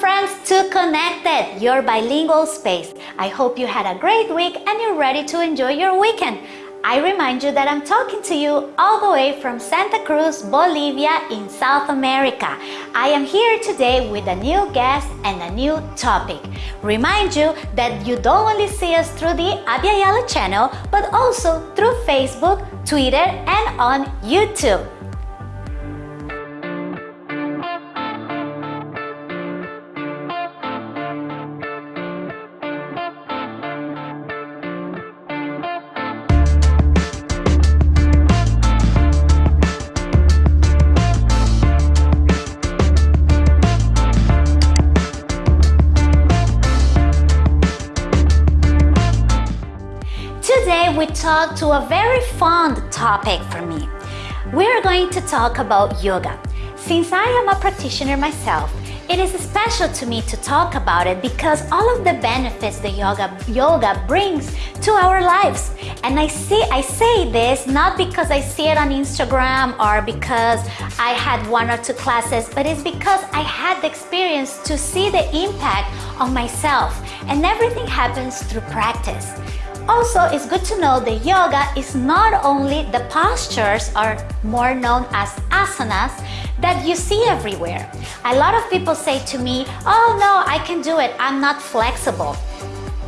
friends to Connected, your bilingual space. I hope you had a great week and you're ready to enjoy your weekend. I remind you that I'm talking to you all the way from Santa Cruz, Bolivia in South America. I am here today with a new guest and a new topic. Remind you that you don't only see us through the Abya channel, but also through Facebook, Twitter, and on YouTube. To a very fond topic for me. We're going to talk about yoga. Since I am a practitioner myself, it is special to me to talk about it because all of the benefits that yoga yoga brings to our lives. And I see I say this not because I see it on Instagram or because I had one or two classes, but it's because I had the experience to see the impact on myself. And everything happens through practice. Also, it's good to know that yoga is not only the postures or more known as asanas that you see everywhere. A lot of people say to me, oh no, I can do it, I'm not flexible.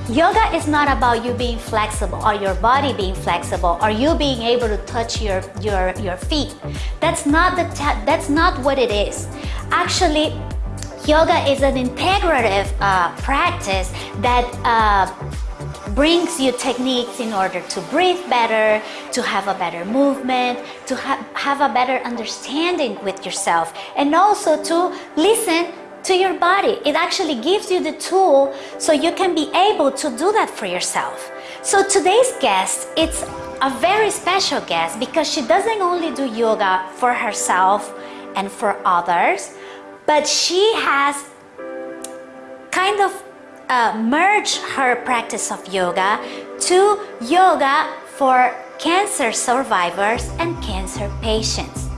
Yoga is not about you being flexible or your body being flexible or you being able to touch your, your, your feet. That's not, the that's not what it is. Actually, yoga is an integrative uh, practice that uh, brings you techniques in order to breathe better, to have a better movement, to ha have a better understanding with yourself, and also to listen to your body. It actually gives you the tool so you can be able to do that for yourself. So today's guest, it's a very special guest because she doesn't only do yoga for herself and for others, but she has kind of uh, merge her practice of yoga to yoga for cancer survivors and cancer patients.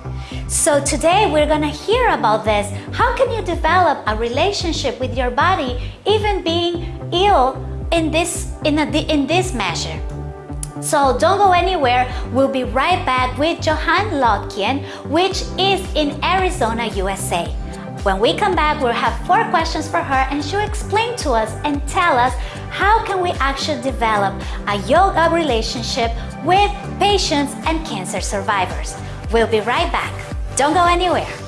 So today we're gonna hear about this. How can you develop a relationship with your body even being ill in this, in, a, in this measure? So don't go anywhere. We'll be right back with Johan Lotkian, which is in Arizona, USA. When we come back, we'll have four questions for her and she'll explain to us and tell us how can we actually develop a yoga relationship with patients and cancer survivors. We'll be right back. Don't go anywhere.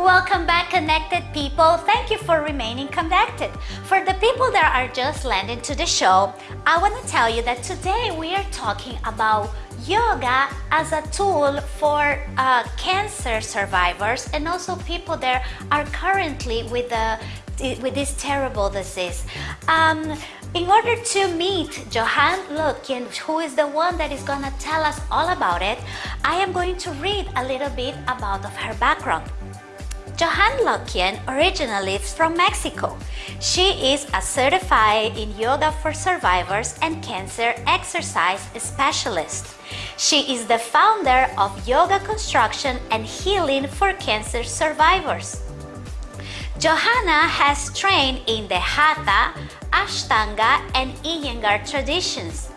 Welcome back connected people. Thank you for remaining connected. For the people that are just landing to the show, I want to tell you that today we are talking about yoga as a tool for uh, cancer survivors and also people that are currently with the with this terrible disease. Um, in order to meet Johan Lutkin, who is the one that is gonna tell us all about it, I am going to read a little bit about of her background. Johan Lokian originally is from Mexico. She is a certified in yoga for survivors and cancer exercise specialist. She is the founder of Yoga Construction and Healing for Cancer Survivors. Johanna has trained in the Hatha, Ashtanga and Iyengar traditions.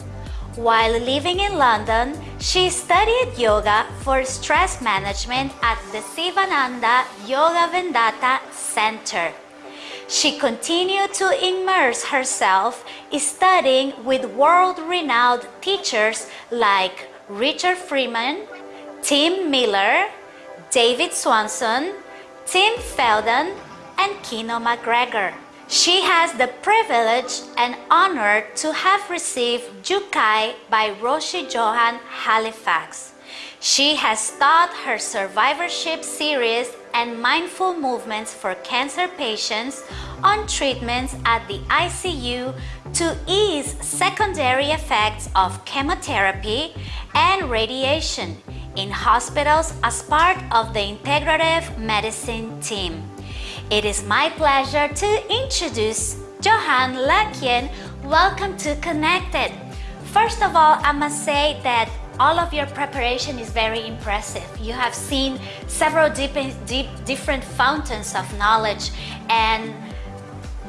While living in London, she studied yoga for stress management at the Sivananda Yoga Vedanta Center. She continued to immerse herself studying with world-renowned teachers like Richard Freeman, Tim Miller, David Swenson, Tim Feldmann, and Kino MacGregor. She has the privilege and honor to have received Jukai by Roshi Joan Halifax. She has taught her survivorship series and mindful movements for cancer patients on treatments at the ICU to ease secondary effects of chemotherapy and radiation in hospitals as part of the integrative medicine team. It is my pleasure to introduce Johan Lekien. Welcome to Connected. First of all, I must say that all of your preparation is very impressive. You have seen several deep, deep, different fountains of knowledge and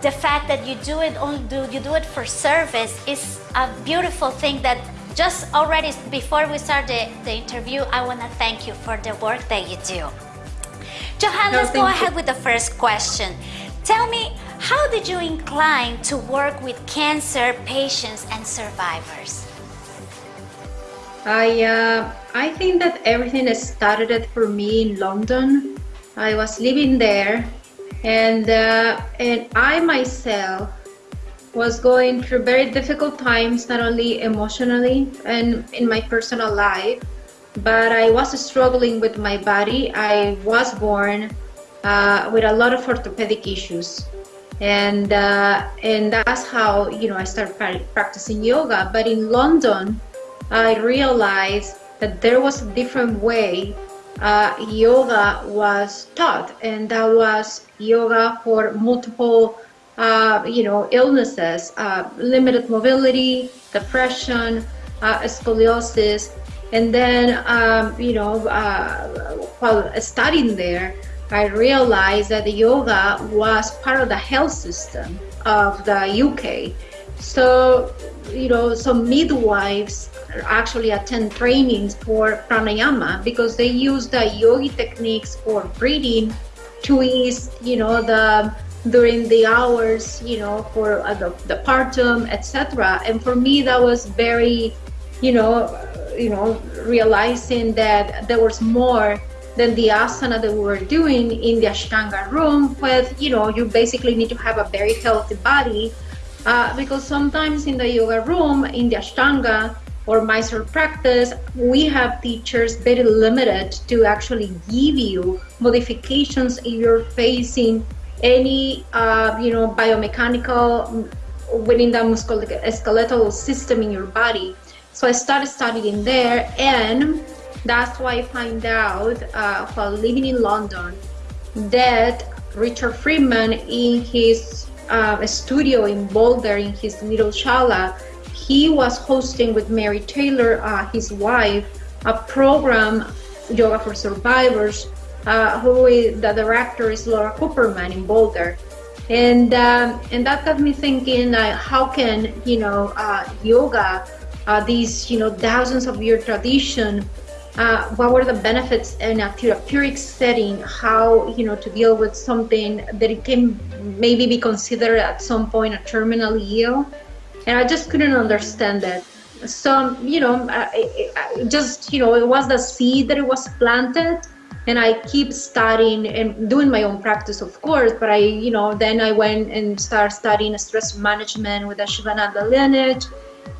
the fact that you do it only do you do it for service is a beautiful thing that just already before we start the, the interview, I want to thank you for the work that you do. Johan, no, let's go ahead you. with the first question. Tell me, how did you incline to work with cancer patients and survivors? I, uh, I think that everything started for me in London. I was living there and, uh, and I myself was going through very difficult times, not only emotionally and in my personal life, but I was struggling with my body. I was born uh, with a lot of orthopedic issues. And, uh, and that's how, you know, I started practicing yoga. But in London, I realized that there was a different way uh, yoga was taught, and that was yoga for multiple uh, you know, illnesses, uh, limited mobility, depression, uh, scoliosis. And then, um, you know, uh, while studying there, I realized that the yoga was part of the health system of the UK. So, you know, some midwives actually attend trainings for pranayama because they use the yogi techniques for breathing to ease, you know, the during the hours, you know, for uh, the, the partum, etc. And for me, that was very, you know, you know, realizing that there was more than the asana that we were doing in the Ashtanga room with, you know, you basically need to have a very healthy body uh, because sometimes in the yoga room, in the Ashtanga or Mysore practice, we have teachers very limited to actually give you modifications if you're facing any uh, you know biomechanical within the musculoskeletal system in your body. So I started studying there, and that's why I find out uh, while living in London that Richard Freeman in his uh, studio in Boulder in his little shala, he was hosting with Mary Taylor, uh, his wife, a program yoga for survivors uh, who is the director is Laura Cooperman in Boulder. And, um, and that got me thinking, uh, how can, you know, uh, yoga, uh, these, you know, thousands of year tradition, uh, what were the benefits in a therapeutic setting, how, you know, to deal with something that it can maybe be considered at some point a terminal ill. And I just couldn't understand that. So, you know, just, you know, it was the seed that it was planted and I keep studying and doing my own practice, of course. But I, you know, then I went and started studying stress management with Shivananda lineage.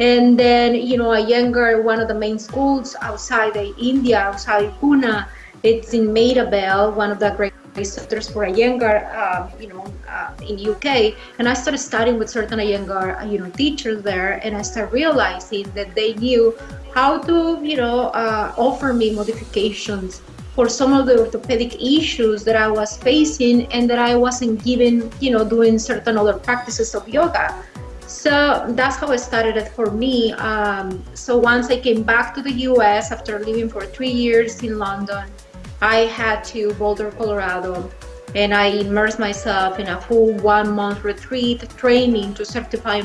And then, you know, Iyengar, one of the main schools outside India, outside Pune, it's in Maida Vale, one of the great centers for Iyengar, uh, you know, uh, in the UK. And I started studying with certain Iyengar, uh, you know, teachers there, and I started realizing that they knew how to, you know, uh, offer me modifications for some of the orthopedic issues that I was facing and that I wasn't given, you know, doing certain other practices of yoga. So that's how it started it for me. Um, so once I came back to the US after living for three years in London, I had to Boulder, Colorado, and I immersed myself in a full one month retreat training to certify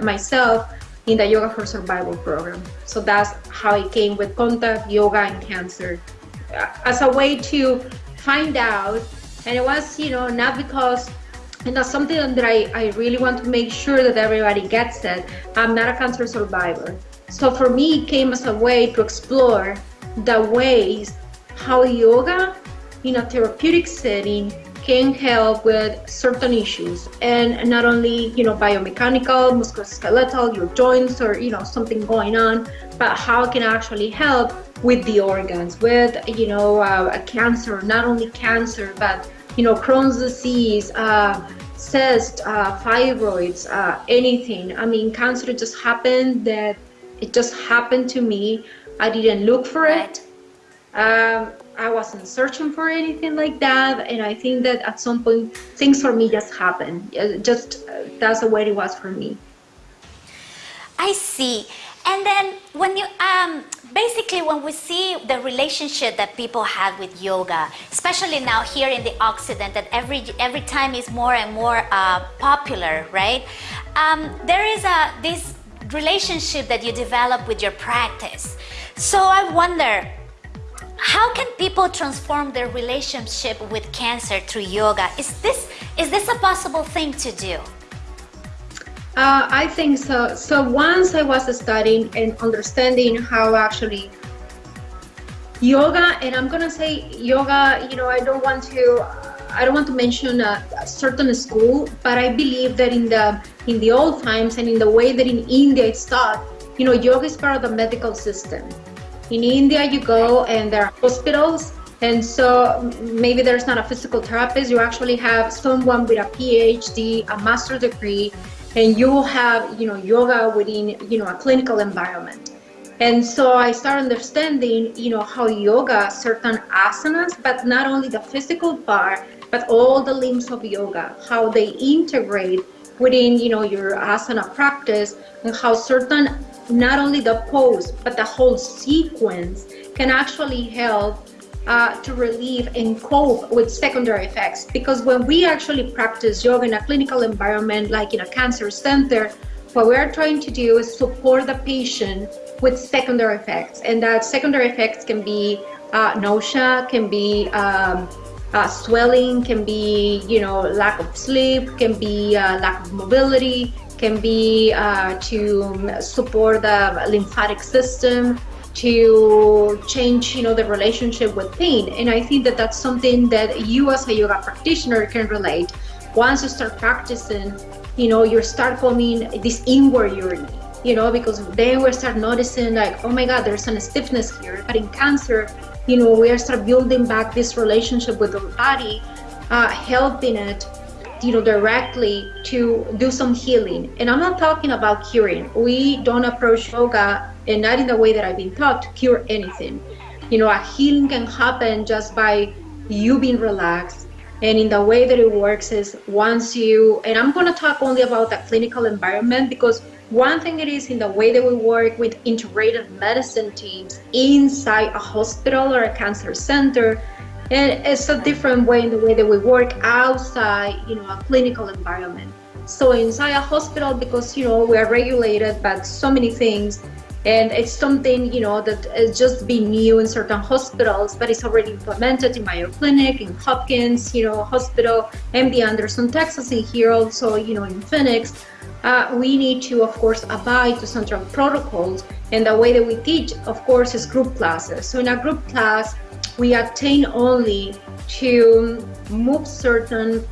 myself in the Yoga for Survival program. So that's how I came with contact, yoga, and cancer as a way to find out and it was you know not because and that's something that I, I really want to make sure that everybody gets it i'm not a cancer survivor. So for me it came as a way to explore the ways how yoga in a therapeutic setting can help with certain issues. And not only you know biomechanical musculoskeletal your joints or you know something going on but how it can actually help with the organs, with you know uh, cancer, not only cancer, but you know Crohn's disease, uh, cyst, uh, fibroids, uh, anything. I mean, cancer just happened. That it just happened to me. I didn't look for it. Um, I wasn't searching for anything like that, and I think that at some point things for me just happened. Just uh, that's the way it was for me. I see. And then when you um, basically when we see the relationship that people have with yoga, especially now here in the Occident, that every every time is more and more uh, popular, right? Um, there is a this relationship that you develop with your practice. So I wonder, how can people transform their relationship with cancer through yoga? Is this is this a possible thing to do? Uh, I think so. So once I was studying and understanding how actually yoga, and I'm gonna say yoga. You know, I don't want to. I don't want to mention a, a, certain school, but I believe that in the in the old times and in the way that in India it's taught, you know, yoga is part of the medical system. In India, you go and there are hospitals, and so maybe there's not a physical therapist. You actually have someone with a PhD, a master degree, and you will have you know yoga within you know a clinical environment. And so i start understanding you know how yoga certain asanas but not only the physical part but all the limbs of yoga how they integrate within you know your asana practice and how certain not only the pose but the whole sequence can actually help uh, to relieve and cope with secondary effects. Because when we actually practice yoga in a clinical environment, like in a cancer center, what we're trying to do is support the patient with secondary effects. And that secondary effects can be uh, nausea, can be um, uh, swelling, can be, you know, lack of sleep, can be uh, lack of mobility, can be uh, to support the lymphatic system, to change you know the relationship with pain. And i think that that's something that you as a yoga practitioner can relate. Once you start practicing you know you start coming this inward journey you know because then we start noticing like oh my god there's some stiffness here. But in cancer you know we are start building back this relationship with the body uh, helping it you know directly to do some healing. And i'm not talking about curing. We don't approach yoga and not in the way that I've been taught to cure anything. You know, a healing can happen just by you being relaxed. And in the way that it works is once you, and I'm going to talk only about the clinical environment because one thing it is in the way that we work with integrated medicine teams inside a hospital or a cancer center, and it's a different way in the way that we work outside, you know, a clinical environment. So inside a hospital, because you know we are regulated by so many things, and it's something you know that is just being new in certain hospitals but it's already implemented in Mayo Clinic in Hopkins you know hospital MD Anderson Texas and here also you know in Phoenix. Uh, we need to of course abide to central protocols. And the way that we teach of course is group classes. So in a group class we attain only to move certain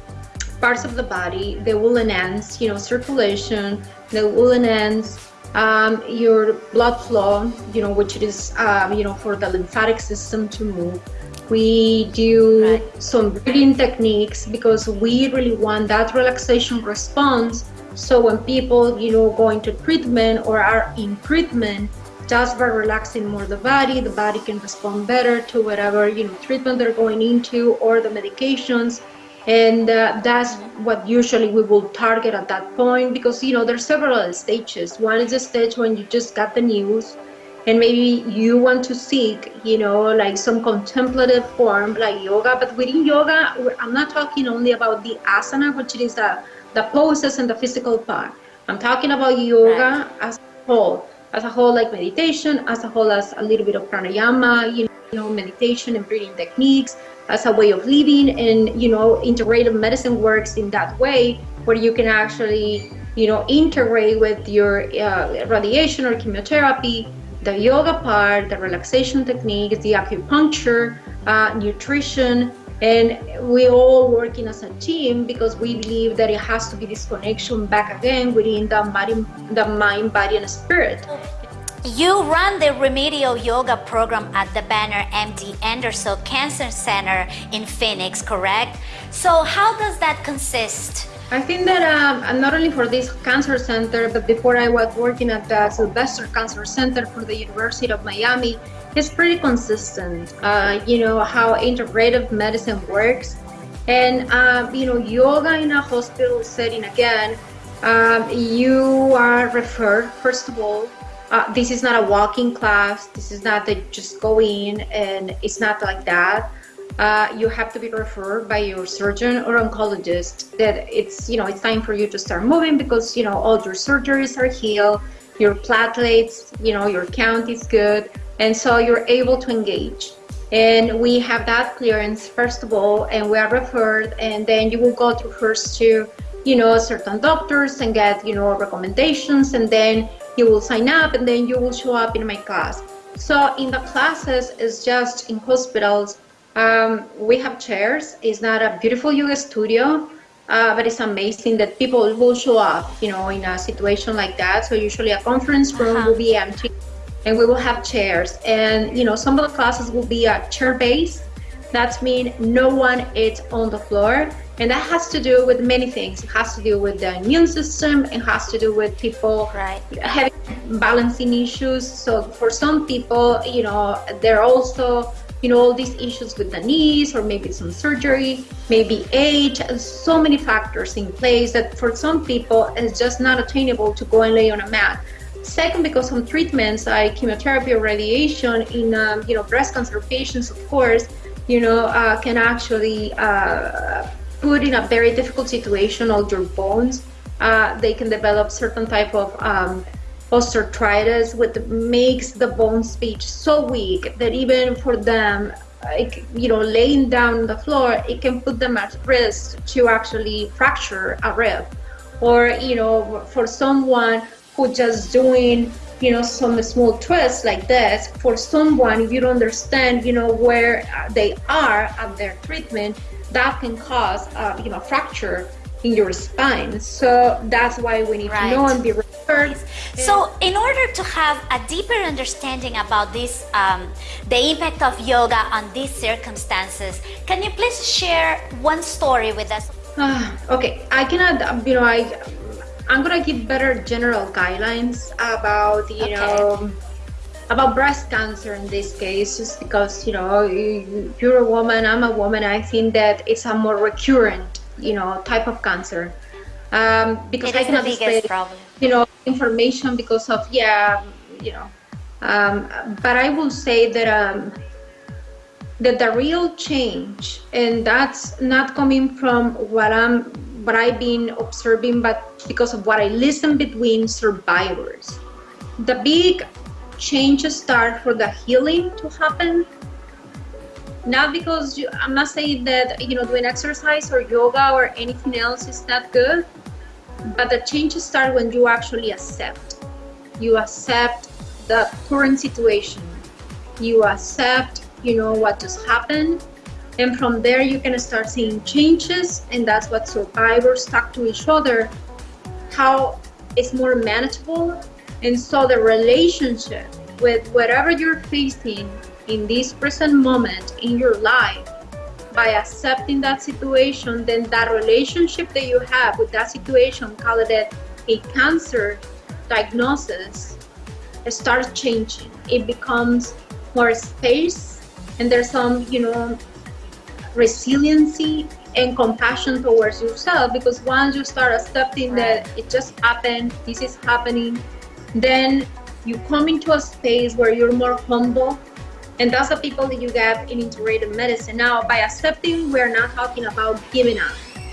parts of the body that will enhance you know circulation that will enhance um, your blood flow, you know, which is, um, you know, for the lymphatic system to move. We do right. some breathing techniques because we really want that relaxation response. So when people, you know, go into treatment or are in treatment, just by relaxing more the body, the body can respond better to whatever, you know, treatment they're going into or the medications and uh, that's what usually we will target at that point because you know there's several stages. One is a stage when you just got the news and maybe you want to seek you know like some contemplative form like yoga. But within yoga i'm not talking only about the asana which is the, the poses and the physical part. I'm talking about yoga right. as a whole as a whole like meditation as a whole as a little bit of pranayama you know meditation and breathing techniques as a way of living. And you know integrative medicine works in that way where you can actually you know integrate with your uh, radiation or chemotherapy the yoga part the relaxation techniques the acupuncture uh, nutrition. And we all working as a team because we believe that it has to be this connection back again within the the mind body and spirit you run the remedial yoga program at the Banner MD Anderson Cancer Center in Phoenix, correct? So how does that consist? I think that um, not only for this cancer center, but before I was working at the Sylvester Cancer Center for the University of Miami, it's pretty consistent. Uh, you know how integrative medicine works, and uh, you know yoga in a hospital setting again. Um, you are referred first of all uh, this is not a walking class. This is not that just go in and it's not like that. Uh, you have to be referred by your surgeon or oncologist that it's you know it's time for you to start moving because you know all your surgeries are healed, your platelets, you know your count is good, and so you're able to engage. And we have that clearance first of all, and we are referred, and then you will go through first to you know certain doctors and get you know recommendations, and then you will sign up and then you will show up in my class. So in the classes, it's just in hospitals. Um, we have chairs. It's not a beautiful yoga studio, uh, but it's amazing that people will show up, you know, in a situation like that. So usually a conference room uh -huh. will be empty and we will have chairs. And, you know, some of the classes will be a chair based. That means no one is on the floor. And that has to do with many things. It has to do with the immune system. It has to do with people right. having balancing issues. So for some people, you know, there are also, you know, all these issues with the knees or maybe some surgery, maybe age, so many factors in place that for some people it's just not attainable to go and lay on a mat. Second, because some treatments like chemotherapy or radiation in, um, you know, breast cancer patients, of course, you know, uh, can actually uh, put in a very difficult situation all your bones. Uh, they can develop certain type of um, osteoarthritis, which makes the bone speech so weak that even for them, it, you know, laying down on the floor, it can put them at risk to actually fracture a rib. Or, you know, for someone who just doing, you know, some small twists like this, for someone, if you don't understand, you know, where they are at their treatment, that can cause, uh, you know, fracture in your spine. So that's why we need right. to know and be referred. So in order to have a deeper understanding about this, um, the impact of yoga on these circumstances, can you please share one story with us? Uh, okay, I cannot, you know, I, I'm gonna give better general guidelines about, you okay. know, about breast cancer in this case just because you know you're a woman i'm a woman i think that it's a more recurrent you know type of cancer. Um, because I cannot display you know information because of yeah you know. Um, but I will say that um, that the real change and that's not coming from what I'm what I've been observing but because of what I listen between survivors. The big changes start for the healing to happen? Not because you, i'm not saying that you know doing exercise or yoga or anything else is not good but the changes start when you actually accept. You accept the current situation. You accept you know what just happened and from there you can start seeing changes and that's what survivors talk to each other how it's more manageable and so the relationship with whatever you're facing in this present moment in your life, by accepting that situation, then that relationship that you have with that situation, call it a cancer diagnosis, it starts changing. It becomes more space and there's some, you know, resiliency and compassion towards yourself because once you start accepting that it just happened, this is happening, then you come into a space where you're more humble and that's the people that you get in integrated medicine. Now by accepting we're not talking about giving up.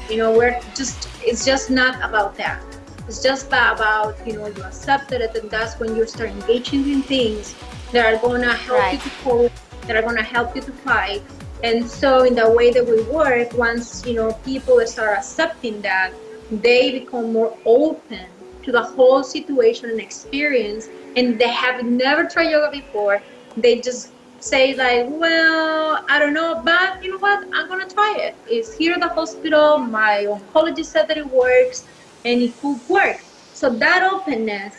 You know we're just it's just not about that. It's just about you know you accepted it and that's when you start engaging in things that are going to help right. you to cope that are going to help you to fight. And so in the way that we work once you know people start accepting that they become more open to the whole situation and experience and they have never tried yoga before. They just say like well i don't know but you know what? I'm gonna try it. It's here at the hospital. My oncologist said that it works and it could work. So that openness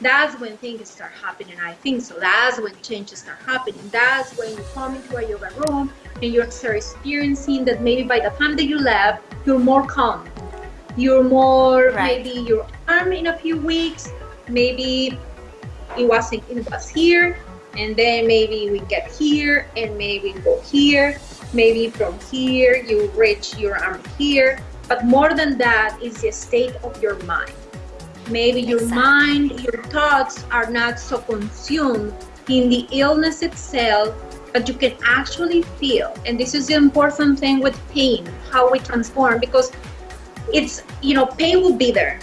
that's when things start happening i think. So that's when changes start happening. That's when you come into a yoga room and you start experiencing that maybe by the time that you left you're more calm. You're more right. maybe your arm in a few weeks. Maybe it wasn't it was here and then maybe we get here and maybe go here. Maybe from here you reach your arm here. But more than that is the state of your mind. Maybe your Exactly. mind your thoughts are not so consumed in the illness itself but you can actually feel. And this is the important thing with pain how we transform because it's you know pain will be there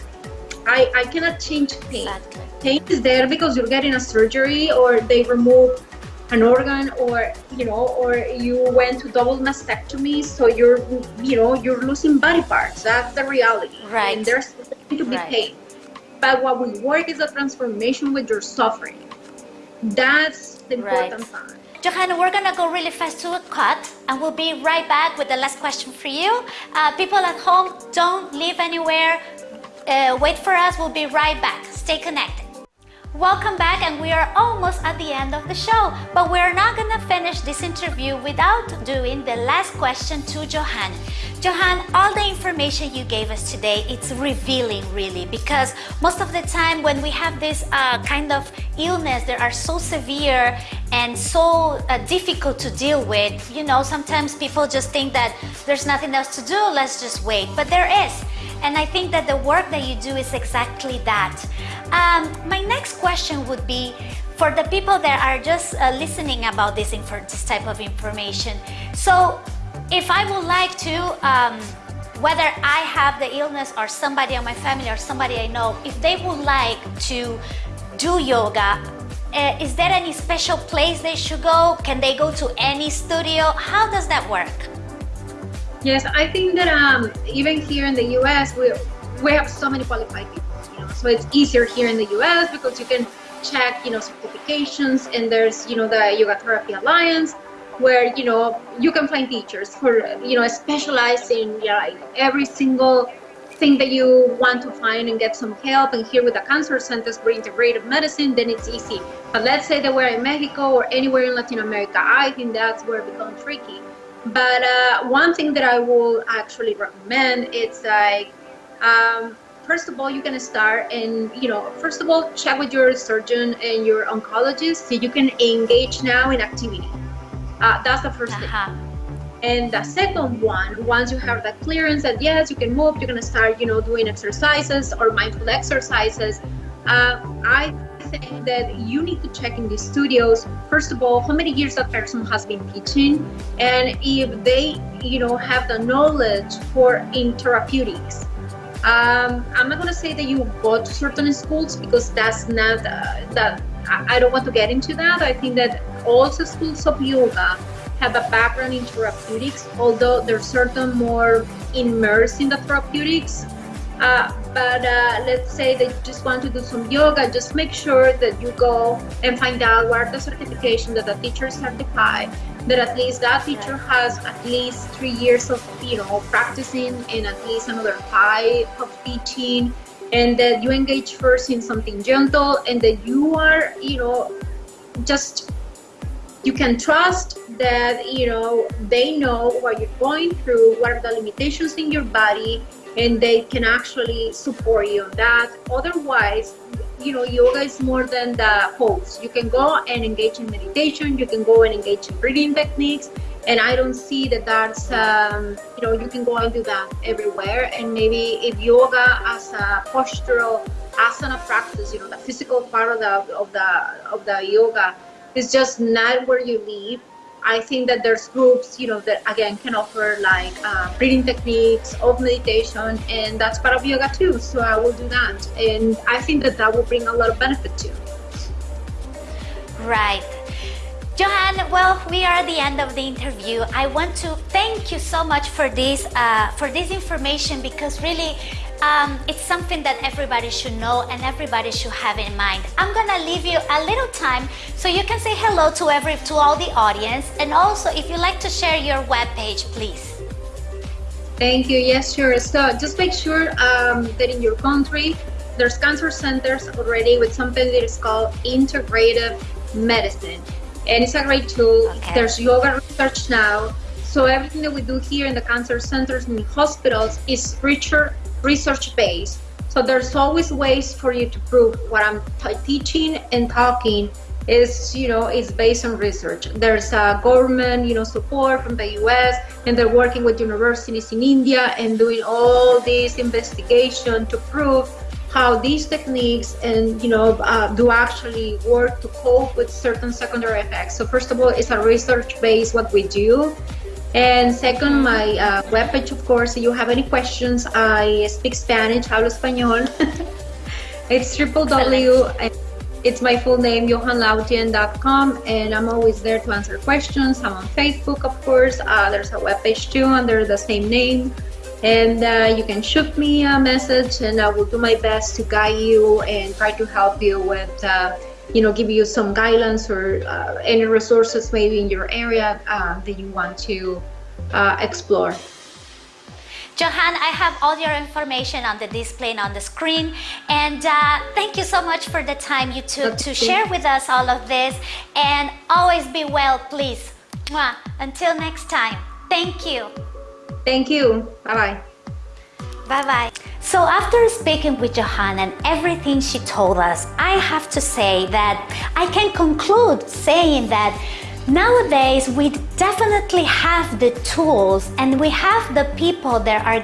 i i cannot change pain Exactly. pain is there because you're getting a surgery or they remove an organ or you know or you went to double mastectomy so you're you know you're losing body parts that's the reality Right. and there's going to be Right. pain but what we work is a transformation with your suffering that's the Right. important part Johanna, we're gonna go really fast to a cut and we'll be right back with the last question for you. Uh, people at home, don't leave anywhere. Uh, wait for us, we'll be right back. Stay connected. Welcome back, and we are almost at the end of the show. But we're not gonna finish this interview without doing the last question to Johan. Johan, all the information you gave us today, it's revealing really because most of the time when we have this uh, kind of illness that are so severe and so uh, difficult to deal with, you know, sometimes people just think that there's nothing else to do, let's just wait. But there is. And I think that the work that you do is exactly that. Um, my next question would be for the people that are just uh, listening about this, this type of information. So, if I would like to, um, whether I have the illness or somebody in my family or somebody I know, if they would like to do yoga, uh, is there any special place they should go? Can they go to any studio? How does that work? Yes, I think that um, even here in the US, we we have so many qualified people. You know, so it's easier here in the US because you can check, you know, certifications, and there's you know the Yoga Therapy Alliance, where you know you can find teachers for you know specialize in like every single thing that you want to find and get some help. And here with the cancer centers for integrative medicine, then it's easy. But let's say that we're in Mexico or anywhere in Latin America, I think that's where it becomes tricky. But uh, one thing that I will actually recommend it's like um, first of all you can start and you know first of all check with your surgeon and your oncologist so you can engage now in activity. Uh, that's the 1st thing. And the second one, once you have that clearance that yes, you can move, you're gonna start, you know, doing exercises or mindful exercises. Uh, I think that you need to check in these studios. First of all, how many years that person has been teaching, and if they, you know, have the knowledge for in therapeutics. Um, I'm not gonna say that you go to certain schools because that's not uh, that. I I don't want to get into that. I think that also schools of yoga have a background in therapeutics, although they're certain more immersed in the therapeutics. Uh, but uh, let's say you just want to do some yoga, just make sure that you go and find out what the certification that the teacher certified, that at least that teacher has at least three years of you know practicing and at least another five of teaching, and that you engage first in something gentle, and that you are you know just you can trust that you know they know what you're going through what are the limitations in your body and they can actually support you on that. Otherwise you know yoga is more than the pose. You can go and engage in meditation you can go and engage in breathing techniques and i don't see that that's um, you know you can go and do that everywhere. And maybe if yoga as a postural asana practice you know the physical part of the of the of the yoga is just not where you live. I think that there's groups, you know, that again can offer like uh, breathing techniques of meditation, and that's part of yoga too. So I will do that, and I think that that will bring a lot of benefit too. Right. Johan, well, we are at the end of the interview. I want to thank you so much for this uh, for this information because really um, it's something that everybody should know and everybody should have in mind. I'm gonna leave you a little time so you can say hello to every to all the audience and also if you'd like to share your webpage, please. Thank you. Yes, sure. So just make sure um, that in your country there's cancer centers already with something that is called integrative medicine, and it's a great tool. Okay. There's yoga research now. So everything that we do here in the cancer centers and hospitals is richer research based. So there's always ways for you to prove what I'm teaching and talking is, you know, is based on research. There's a government, you know, support from the U.S. and they're working with universities in India and doing all this investigation to prove how these techniques and you know uh, do actually work to cope with certain secondary effects. So first of all, it's a research base what we do. And second, my uh, webpage, of course, if you have any questions, I speak Spanish, hablo español. it's triple W, it's my full name, johanlautien.com, and I'm always there to answer questions. I'm on Facebook, of course. Uh, there's a webpage too under the same name and uh, you can shoot me a message and I will do my best to guide you and try to help you with uh, you know give you some guidance or uh, any resources maybe in your area uh, that you want to uh, explore. Johan, I have all your information on the display and on the screen. And uh, thank you so much for the time you took to share with us all of this. And always be well, please. Mwah. Until next time, thank you. Thank you. Bye-bye. Bye-bye. So after speaking with Johanna and everything she told us, I have to say that I can conclude saying that nowadays we definitely have the tools and we have the people that are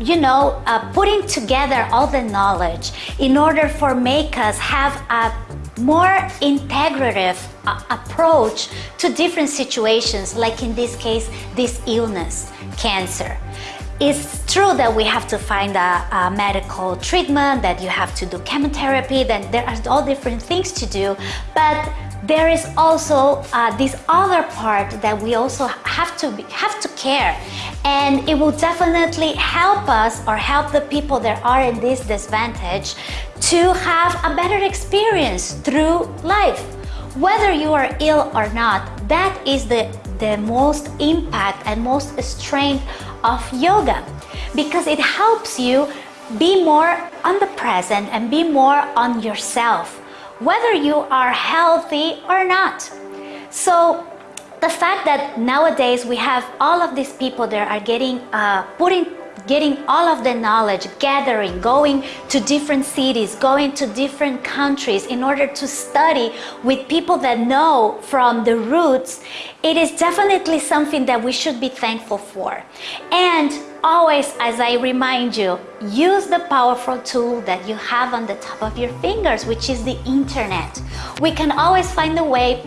you know, uh, putting together all the knowledge in order for make us have a more integrative uh, approach to different situations, like in this case, this illness, cancer. It's true that we have to find a, a, medical treatment, that you have to do chemotherapy, that there are all different things to do, but there is also uh, this other part that we also have to be, have to care. And it will definitely help us or help the people that are in this disadvantage to have a better experience through life. Whether you are ill or not that is the the most impact and most strength of yoga because it helps you be more on the present and be more on yourself whether you are healthy or not. So the fact that nowadays we have all of these people that are getting uh, putting getting all of the knowledge, gathering, going to different cities, going to different countries in order to study with people that know from the roots, it is definitely something that we should be thankful for. And always, as I remind you, use the powerful tool that you have on the top of your fingers, which is the internet. We can always find a way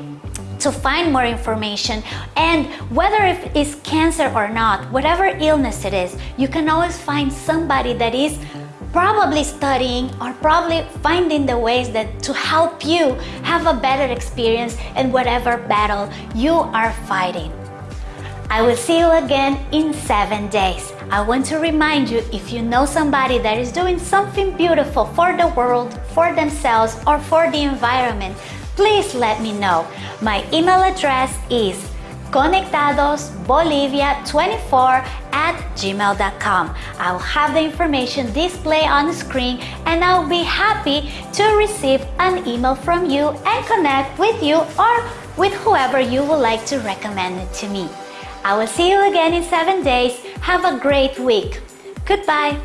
to find more information and whether if it is cancer or not, whatever illness it is, you can always find somebody that is probably studying or probably finding the ways that to help you have a better experience in whatever battle you are fighting. I will see you again in seven days. I want to remind you if you know somebody that is doing something beautiful for the world, for themselves, or for the environment, please let me know. My email address is conectadosbolivia24 at gmail.com. I'll have the information displayed on the screen and I'll be happy to receive an email from you and connect with you or with whoever you would like to recommend it to me. I will see you again in seven days. Have a great week. Goodbye.